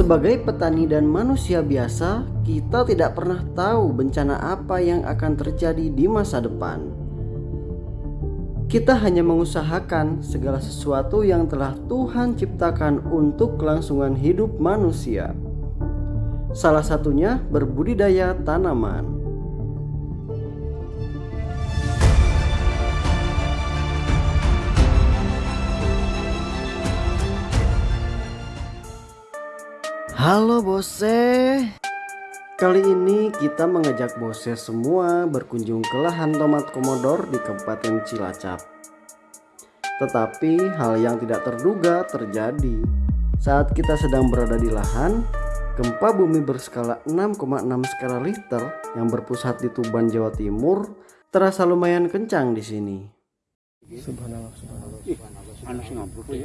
Sebagai petani dan manusia biasa, kita tidak pernah tahu bencana apa yang akan terjadi di masa depan. Kita hanya mengusahakan segala sesuatu yang telah Tuhan ciptakan untuk kelangsungan hidup manusia. Salah satunya berbudidaya tanaman. Halo Bose. Kali ini kita mengajak Bose semua berkunjung ke lahan tomat komodor di Kabupaten Cilacap. Tetapi hal yang tidak terduga terjadi. Saat kita sedang berada di lahan, gempa bumi berskala 6,6 skala Richter yang berpusat di Tuban, Jawa Timur terasa lumayan kencang di sini. Subhanallah, subhanallah. anu sing ambruk ya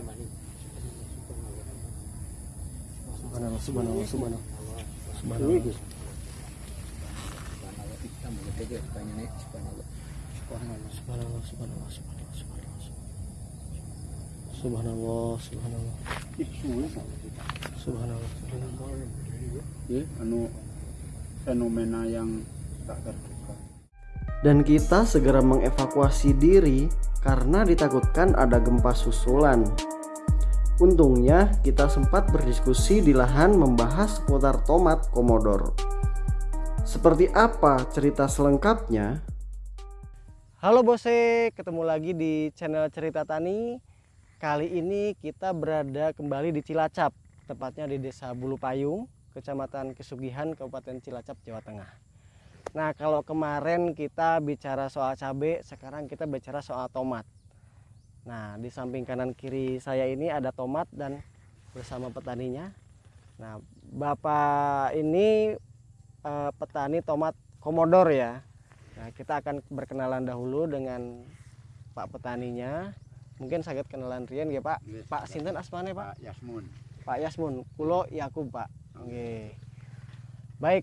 Subhanallah, subhanallah, subhanallah. Subhanallah. Subhanallah, subhanallah, subhanallah, subhanallah, subhanallah. Subhanallah, subhanallah. ih suwe Subhanallah, subhanallah. ya anu fenomena yang tak terduga Dan kita segera mengevakuasi diri karena ditakutkan ada gempa susulan. Untungnya kita sempat berdiskusi di lahan membahas seputar tomat komodor. Seperti apa cerita selengkapnya? Halo Bose, ketemu lagi di channel Cerita Tani. Kali ini kita berada kembali di Cilacap, tepatnya di Desa Bulu Payung, Kecamatan Kesugihan, Kabupaten Cilacap, Jawa Tengah. Nah, kalau kemarin kita bicara soal cabai, sekarang kita bicara soal tomat. Nah, di samping kanan kiri saya ini ada tomat dan bersama petaninya. Nah, Bapak ini eh, petani tomat komodor ya. Nah, kita akan berkenalan dahulu dengan Pak petaninya. Mungkin sakit kenalan Rian ya Pak. Yes, Pak Sinten asmane Pak? Pak Yasmun Pak Yasmun, Kulo Yakub Pak. Oke. Baik,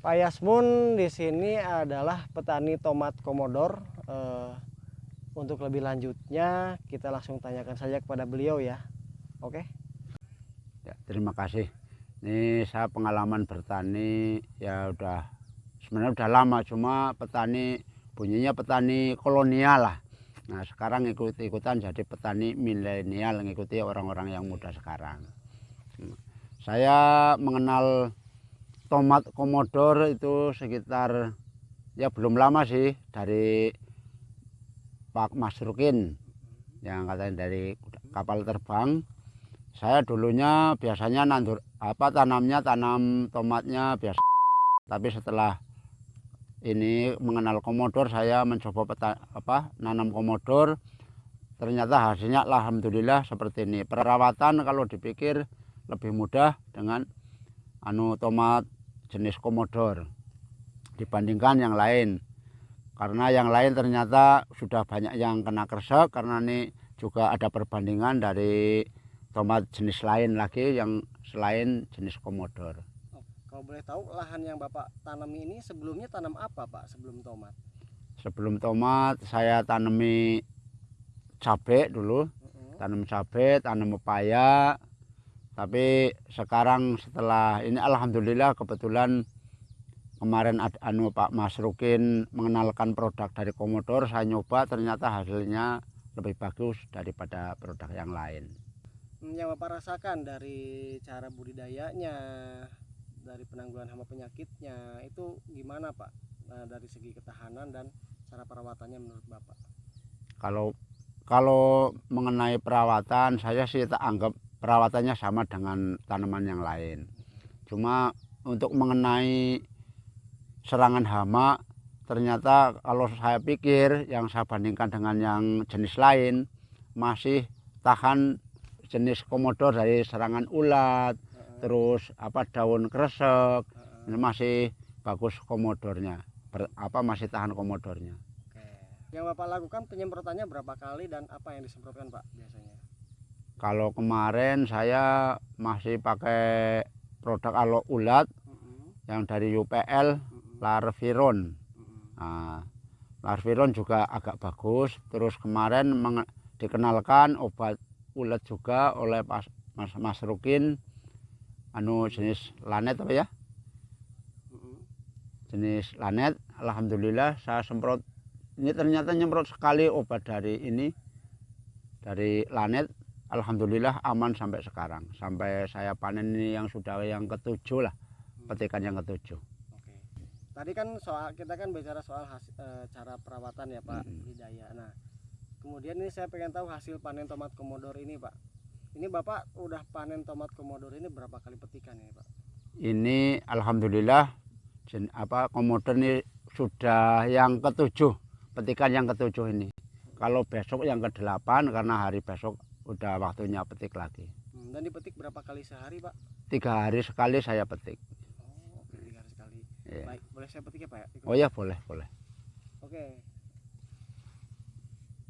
Pak Yasmun di sini adalah petani tomat komodor. Eh, untuk lebih lanjutnya kita langsung tanyakan saja kepada beliau ya. Oke. ya, terima kasih ini saya pengalaman bertani ya udah sebenarnya udah lama cuma petani bunyinya petani kolonial lah nah sekarang ikut-ikutan jadi petani milenial ngikuti orang-orang yang muda sekarang saya mengenal tomat komodor itu sekitar ya belum lama sih dari Pak Masrukin yang katanya dari kapal terbang. Saya dulunya biasanya nandur apa tanamnya tanam tomatnya biasa. Tapi setelah ini mengenal komodor saya mencoba peta, apa nanam komodor ternyata hasilnya alhamdulillah seperti ini. Perawatan kalau dipikir lebih mudah dengan anu tomat jenis komodor dibandingkan yang lain karena yang lain ternyata sudah banyak yang kena kresek karena ini juga ada perbandingan dari tomat jenis lain lagi yang selain jenis komodor. Kalau boleh tahu lahan yang Bapak tanam ini sebelumnya tanam apa Pak sebelum tomat? Sebelum tomat saya tanami cabai dulu, tanam cabai, tanam pepaya. Tapi sekarang setelah ini alhamdulillah kebetulan kemarin ada anu Pak Masrukin mengenalkan produk dari komodor, saya nyoba ternyata hasilnya lebih bagus daripada produk yang lain. Yang Bapak rasakan dari cara budidayanya, dari penanggulangan hama penyakitnya, itu gimana Pak? Nah, dari segi ketahanan dan cara perawatannya menurut Bapak? Kalau kalau mengenai perawatan, saya sih tak anggap perawatannya sama dengan tanaman yang lain. Cuma untuk mengenai serangan hama, ternyata kalau saya pikir yang saya bandingkan dengan yang jenis lain masih tahan jenis komodor dari serangan ulat, terus apa daun kresek, ini masih bagus komodornya, ber- apa masih tahan komodornya. Oke. Yang Bapak lakukan penyemprotannya berapa kali dan apa yang disemprotkan Pak biasanya? Kalau kemarin saya masih pakai produk alo ulat yang dari UPL Larviron. Nah, Larviron juga agak bagus. Terus kemarin dikenalkan obat ulat juga oleh Pas- Mas, Mas Rukin. Anu jenis lanet apa ya? Jenis lanet. Alhamdulillah saya semprot. Ini ternyata nyemprot sekali obat dari ini dari lanet. Alhamdulillah aman sampai sekarang. Sampai saya panen ini yang sudah yang ketujuh lah. Petikan yang ketujuh. Tadi kan soal kita kan bicara soal hasi- eh, cara perawatan ya Pak Mm-mm. Hidayah. Nah, kemudian ini saya pengen tahu hasil panen tomat komodor ini Pak. Ini Bapak udah panen tomat komodor ini berapa kali petikan ini Pak? ini alhamdulillah jen- apa komodor ini sudah yang ketujuh petikan yang ketujuh ini kalau besok yang ke delapan karena hari besok udah waktunya petik lagi Hmm, dan dipetik berapa kali sehari Pak? tiga hari sekali saya petik Oh, oke tiga hari sekali. Iya. Baik, boleh saya petik ya Pak? Ikut. oh ya boleh boleh Oke.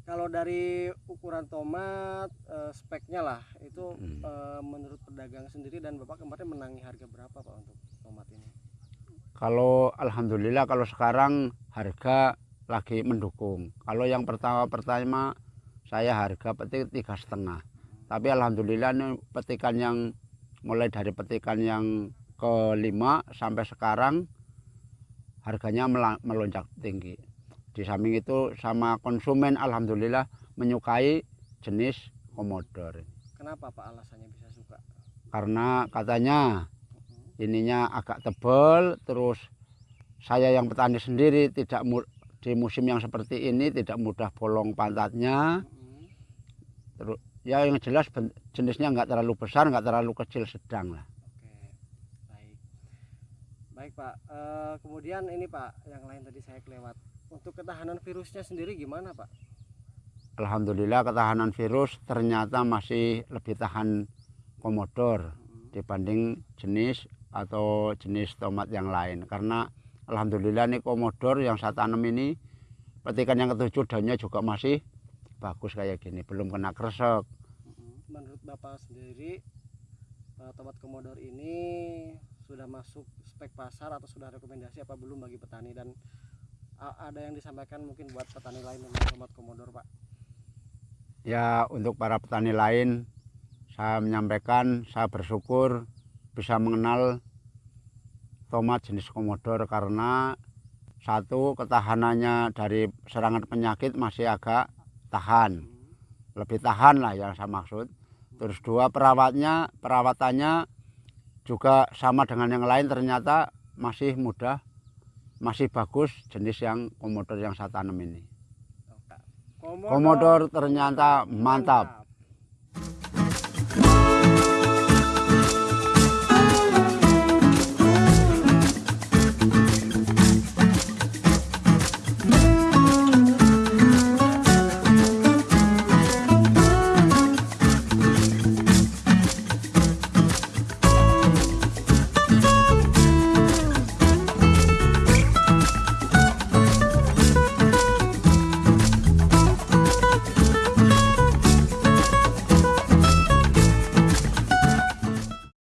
Kalau dari ukuran tomat eh, speknya lah itu Hmm. eh, menurut pedagang sendiri dan Bapak kemarin menangi harga berapa Pak untuk tomat ini? kalau alhamdulillah kalau sekarang harga lagi mendukung kalau yang pertama pertama saya harga petik tiga setengah tapi alhamdulillah ini petikan yang mulai dari petikan yang kelima sampai sekarang harganya melonjak tinggi di samping itu sama konsumen alhamdulillah menyukai jenis komodor Kenapa Pak alasannya bisa suka? karena katanya Mhm. ininya agak tebal terus saya yang petani sendiri tidak di musim yang seperti ini tidak mudah bolong pantatnya Mhm. ya yang jelas jenisnya nggak terlalu besar nggak terlalu kecil sedang lah. Baik Pak, Eh, kemudian ini Pak, yang lain tadi saya kelewat. Untuk ketahanan virusnya sendiri gimana Pak? Alhamdulillah ketahanan virus ternyata masih lebih tahan komodor Mhm. dibanding jenis atau jenis tomat yang lain karena Alhamdulillah nih komodor yang saya tanam ini petikan yang ketujuh daunnya juga masih bagus kayak gini belum kena kresek Mhm. Menurut Bapak sendiri, tomat komodor ini sudah masuk spek pasar atau sudah rekomendasi apa belum bagi petani dan a- ada yang disampaikan mungkin buat petani lain tentang tomat komodor Pak? ya untuk para petani lain saya menyampaikan saya bersyukur bisa mengenal tomat jenis komodor karena satu ketahanannya dari serangan penyakit masih agak tahan Mhm. lebih tahan lah yang saya maksud terus dua perawatnya perawatannya juga sama dengan yang lain ternyata masih mudah masih bagus jenis yang komodor yang saya tanam ini. Komodor, komodor ternyata mantap